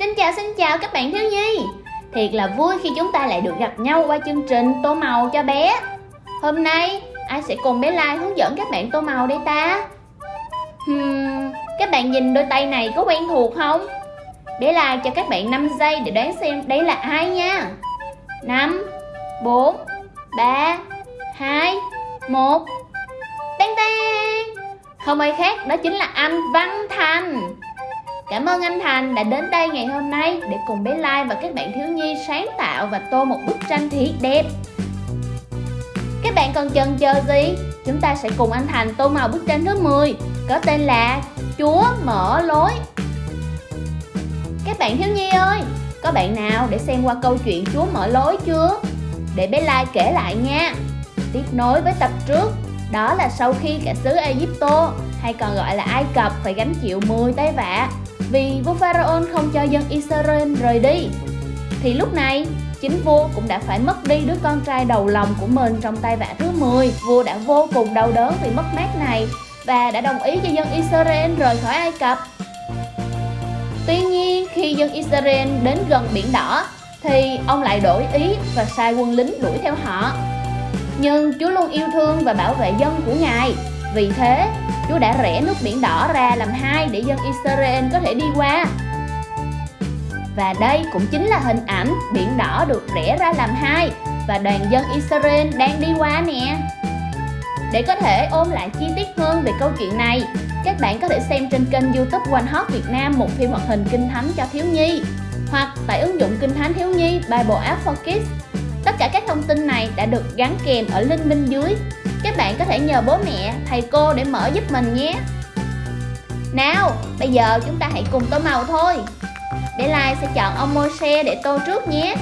Xin chào xin chào các bạn thiếu nhi. Thiệt là vui khi chúng ta lại được gặp nhau qua chương trình tô màu cho bé. Hôm nay ai sẽ cùng bé Lai hướng dẫn các bạn tô màu đây ta? Hmm, các bạn nhìn đôi tay này có quen thuộc không? Bé Lai cho các bạn 5 giây để đoán xem đấy là ai nha. 5, 4, 3, 2, 1 Tang tang Không ai khác đó chính là anh Văn Thành. Cảm ơn anh Thành đã đến đây ngày hôm nay để cùng bé Lai và các bạn thiếu nhi sáng tạo và tô một bức tranh thiệt đẹp. Các bạn còn chần chờ gì? Chúng ta sẽ cùng anh Thành tô màu bức tranh thứ 10 có tên là Chúa mở lối. Các bạn thiếu nhi ơi, có bạn nào để xem qua câu chuyện Chúa mở lối chưa? Để bé Lai kể lại nha. Tiếp nối với tập trước, đó là sau khi cả xứ Egypto hay còn gọi là Ai Cập phải gánh chịu 10 tay vạ vì vua Pharaoh không cho dân Israel rời đi. Thì lúc này, chính vua cũng đã phải mất đi đứa con trai đầu lòng của mình trong tay vạ thứ 10. Vua đã vô cùng đau đớn vì mất mát này và đã đồng ý cho dân Israel rời khỏi Ai Cập. Tuy nhiên, khi dân Israel đến gần biển đỏ thì ông lại đổi ý và sai quân lính đuổi theo họ. Nhưng Chúa luôn yêu thương và bảo vệ dân của Ngài. Vì thế, Chúa đã rẽ nước biển đỏ ra làm hai để dân Israel có thể đi qua. Và đây cũng chính là hình ảnh biển đỏ được rẽ ra làm hai và đoàn dân Israel đang đi qua nè. Để có thể ôm lại chi tiết hơn về câu chuyện này, các bạn có thể xem trên kênh youtube One Hot Việt Nam một phim hoạt hình kinh thánh cho thiếu nhi hoặc tại ứng dụng kinh thánh thiếu nhi Bible App for Kids. Tất cả các thông tin này đã được gắn kèm ở link bên dưới các bạn có thể nhờ bố mẹ, thầy cô để mở giúp mình nhé. Nào, bây giờ chúng ta hãy cùng tô màu thôi. Để Lai sẽ chọn ông Moshe để tô trước nhé.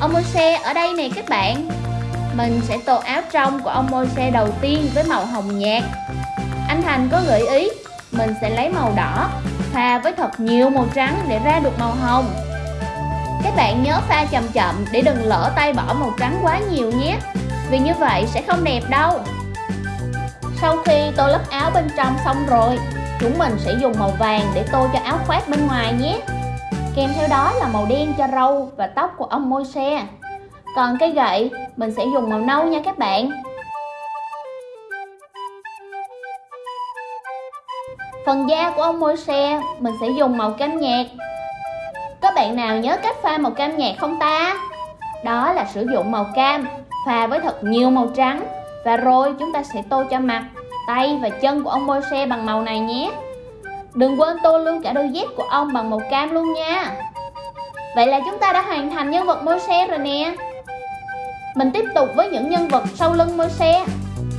Ông Moshe ở đây nè các bạn. Mình sẽ tô áo trong của ông Moshe đầu tiên với màu hồng nhạt. Anh Thành có gợi ý Mình sẽ lấy màu đỏ Pha với thật nhiều màu trắng để ra được màu hồng. Các bạn nhớ pha chậm chậm để đừng lỡ tay bỏ màu trắng quá nhiều nhé vì như vậy sẽ không đẹp đâu. Sau khi tô lớp áo bên trong xong rồi, Chúng mình sẽ dùng màu vàng để tô cho áo khoác bên ngoài nhé. Kèm theo đó là màu đen cho râu và tóc của ông môi xe. Còn cây gậy, mình sẽ dùng màu nâu nha các bạn. Phần da của ông môi xe, mình sẽ dùng màu cam nhạt. Các bạn nào nhớ cách pha màu cam nhạt không ta? Đó là sử dụng màu cam pha với thật nhiều màu trắng. Và rồi chúng ta sẽ tô cho mặt, tay và chân của ông môi xe bằng màu này nhé. Đừng quên tô luôn cả đôi dép của ông bằng màu cam luôn nha. Vậy là chúng ta đã hoàn thành nhân vật môi xe rồi nè. Mình tiếp tục với những nhân vật sau lưng môi xe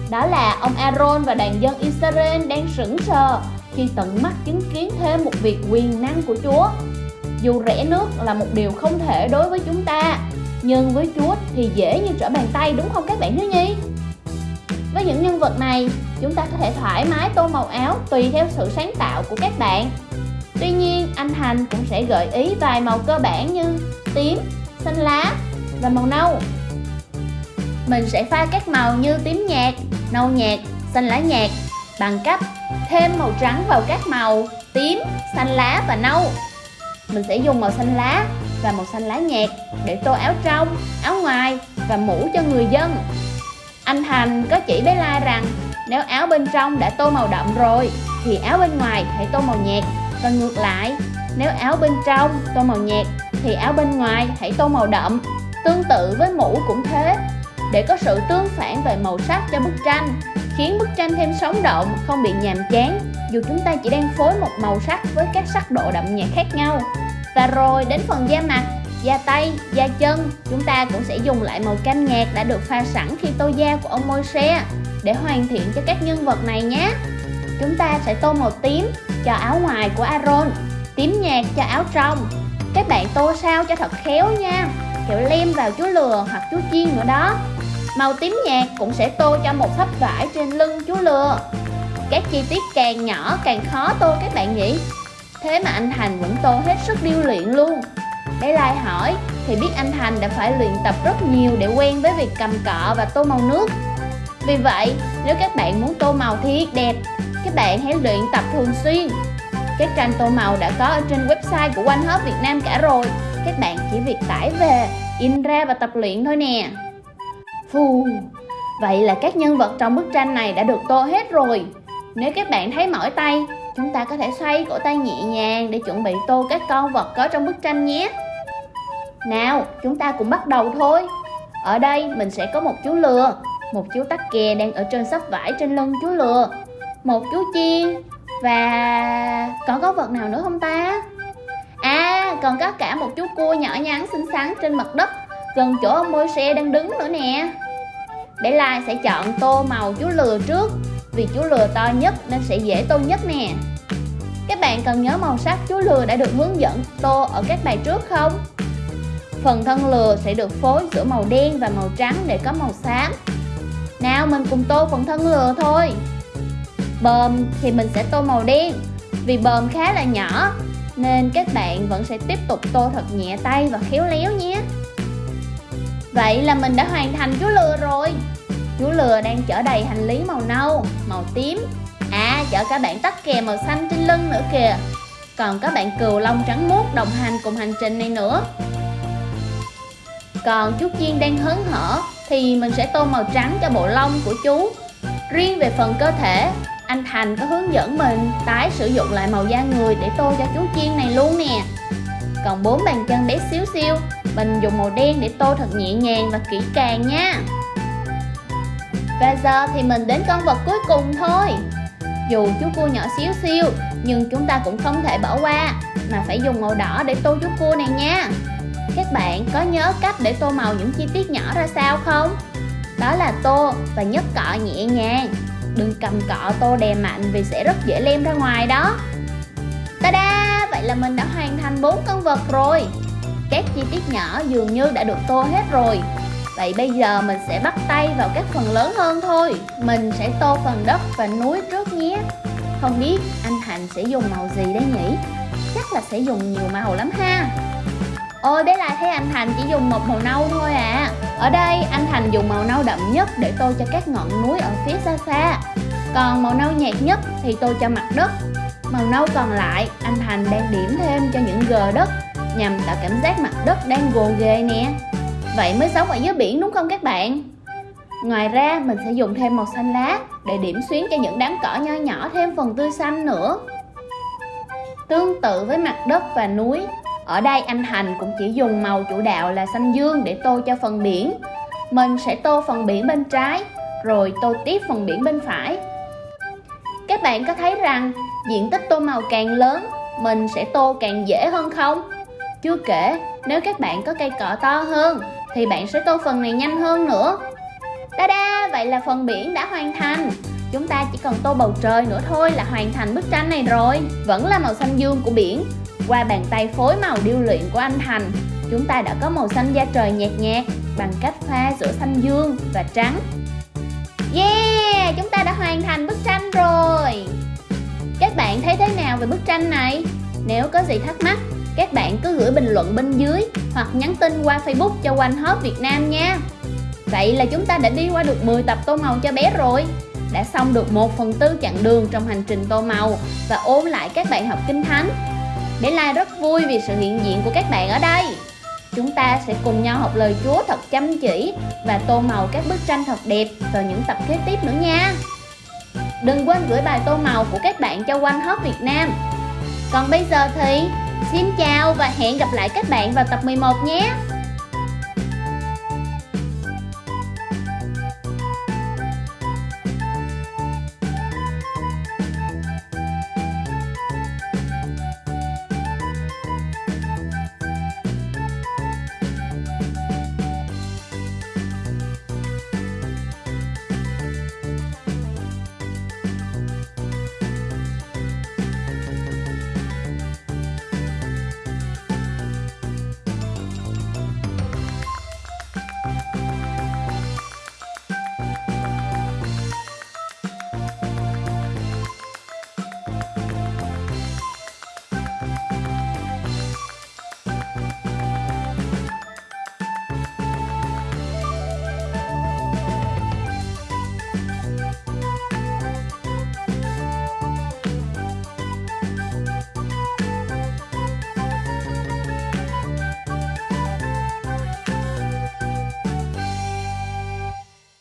Đó là ông Aaron và đàn dân Israel đang sững sờ Khi tận mắt chứng kiến thêm một việc quyền năng của Chúa. Dù rẽ nước là một điều không thể đối với chúng ta nhưng với Chúa thì dễ như trở bàn tay đúng không các bạn thiếu nhi? Với những nhân vật này, chúng ta có thể thoải mái tô màu áo tùy theo sự sáng tạo của các bạn. Tuy nhiên, anh Thành cũng sẽ gợi ý vài màu cơ bản như tím, xanh lá và màu nâu. Mình sẽ pha các màu như tím nhạt, nâu nhạt, xanh lá nhạt bằng cách thêm màu trắng vào các màu tím, xanh lá và nâu. Mình sẽ dùng màu xanh lá và màu xanh lá nhạt để tô áo trong, áo ngoài và mũ cho người dân. Anh Thành có chỉ bé Lai rằng nếu áo bên trong đã tô màu đậm rồi thì áo bên ngoài hãy tô màu nhạt. Và ngược lại nếu áo bên trong tô màu nhạt thì áo bên ngoài hãy tô màu đậm. Tương tự với mũ cũng thế. Để có sự tương phản về màu sắc cho bức tranh khiến bức tranh thêm sống động không bị nhàm chán dù chúng ta chỉ đang phối một màu sắc với các sắc độ đậm nhạt khác nhau và rồi đến phần da mặt, da tay, da chân Chúng ta cũng sẽ dùng lại màu cam nhạt đã được pha sẵn khi tô da của ông môi Để hoàn thiện cho các nhân vật này nhé. Chúng ta sẽ tô màu tím cho áo ngoài của Aaron Tím nhạt cho áo trong. Các bạn tô sao cho thật khéo nha Kiểu lem vào chú lừa hoặc chú chiên nữa đó. Màu tím nhạt cũng sẽ tô cho một thấp vải trên lưng chú lừa. Các chi tiết càng nhỏ càng khó tô các bạn nhỉ. Thế mà anh Thành vẫn tô hết sức điêu luyện luôn. Để Lai hỏi thì biết anh Thành đã phải luyện tập rất nhiều để quen với việc cầm cọ và tô màu nước. Vì vậy, nếu các bạn muốn tô màu thiệt đẹp, các bạn hãy luyện tập thường xuyên. Các tranh tô màu đã có ở trên website của One Hub Việt Nam cả rồi. Các bạn chỉ việc tải về, in ra và tập luyện thôi nè. Phù. Vậy là các nhân vật trong bức tranh này đã được tô hết rồi. Nếu các bạn thấy mỏi tay Chúng ta có thể xoay cổ tay nhẹ nhàng để chuẩn bị tô các con vật có trong bức tranh nhé. Nào, chúng ta cùng bắt đầu thôi. Ở đây mình sẽ có một chú lừa Một chú tắc kè đang ở trên sắp vải trên lưng chú lừa. Một chú chiên. Và còn có vật nào nữa không ta? À, còn có cả một chú cua nhỏ nhắn xinh xắn trên mặt đất Gần chỗ ông môi xe đang đứng nữa nè. Để Lai sẽ chọn tô màu chú lừa trước. Vì chú lừa to nhất nên sẽ dễ tô nhất nè. Các bạn cần nhớ màu sắc chú lừa đã được hướng dẫn tô ở các bài trước không? Phần thân lừa sẽ được phối giữa màu đen và màu trắng để có màu xám. Nào, mình cùng tô phần thân lừa thôi. Bờm thì mình sẽ tô màu đen. Vì bờm khá là nhỏ, Nên các bạn vẫn sẽ tiếp tục tô thật nhẹ tay và khéo léo nhé. Vậy là mình đã hoàn thành chú lừa rồi. Chú lừa đang chở đầy hành lý màu nâu, màu tím. À chở cả bạn tắc kè màu xanh trên lưng nữa kìa. Còn có bạn cừu lông trắng muốt đồng hành cùng hành trình này nữa. Còn chú chiên đang hớn hở Thì mình sẽ tô màu trắng cho bộ lông của chú. Riêng về phần cơ thể Anh Thành có hướng dẫn mình tái sử dụng lại màu da người để tô cho chú chiên này luôn nè. Còn bốn bàn chân bé xíu xiu mình dùng màu đen để tô thật nhẹ nhàng và kỹ càng nha. Và giờ thì mình đến con vật cuối cùng thôi. Dù chú cua nhỏ xíu xiu Nhưng chúng ta cũng không thể bỏ qua, Mà phải dùng màu đỏ để tô chú cua này nha. Các bạn có nhớ cách để tô màu những chi tiết nhỏ ra sao không? Đó là tô và nhấc cọ nhẹ nhàng. Đừng cầm cọ tô đè mạnh vì sẽ rất dễ lem ra ngoài đó. Ta-da! Vậy là mình đã hoàn thành bốn con vật rồi. Các chi tiết nhỏ dường như đã được tô hết rồi. Vậy bây giờ mình sẽ bắt tay vào các phần lớn hơn thôi. Mình sẽ tô phần đất và núi trước nhé. Không biết anh Thành sẽ dùng màu gì đây nhỉ? Chắc là sẽ dùng nhiều màu lắm ha. Ôi bé lại thấy anh Thành chỉ dùng một màu nâu thôi à. Ở đây, anh Thành dùng màu nâu đậm nhất để tô cho các ngọn núi ở phía xa xa. Còn màu nâu nhạt nhất thì tô cho mặt đất. Màu nâu còn lại, anh Thành đang điểm thêm cho những gờ đất nhằm tạo cảm giác mặt đất đang gồ ghề nè. Vậy mới sống ở dưới biển đúng không các bạn? Ngoài ra mình sẽ dùng thêm màu xanh lá để điểm xuyến cho những đám cỏ nho nhỏ thêm phần tươi xanh nữa Tương tự với mặt đất và núi Ở đây anh Thành cũng chỉ dùng màu chủ đạo là xanh dương để tô cho phần biển Mình sẽ tô phần biển bên trái Rồi tô tiếp phần biển bên phải Các bạn có thấy rằng diện tích tô màu càng lớn Mình sẽ tô càng dễ hơn không? Chưa kể, nếu các bạn có cây cỏ to hơn thì bạn sẽ tô phần này nhanh hơn nữa. Ta-da, vậy là phần biển đã hoàn thành. Chúng ta chỉ cần tô bầu trời nữa thôi là hoàn thành bức tranh này rồi. Vẫn là màu xanh dương của biển. Qua bàn tay phối màu điêu luyện của anh Thành, chúng ta đã có màu xanh da trời nhạt nhạt bằng cách pha giữa xanh dương và trắng. Yeah, chúng ta đã hoàn thành bức tranh rồi. Các bạn thấy thế nào về bức tranh này? Nếu có gì thắc mắc các bạn cứ gửi bình luận bên dưới hoặc nhắn tin qua Facebook cho One Hop Việt Nam nha. Vậy là chúng ta đã đi qua được 10 tập tô màu cho bé rồi. Đã xong được 1 phần tư chặng đường trong hành trình tô màu và ôn lại các bài học kinh thánh. Bé Lai rất vui vì sự hiện diện của các bạn ở đây. Chúng ta sẽ cùng nhau học lời Chúa thật chăm chỉ và tô màu các bức tranh thật đẹp vào những tập kế tiếp nữa nha. Đừng quên gửi bài tô màu của các bạn cho One Hop Việt Nam. Còn bây giờ thì Xin chào và hẹn gặp lại các bạn vào tập 11 nhé.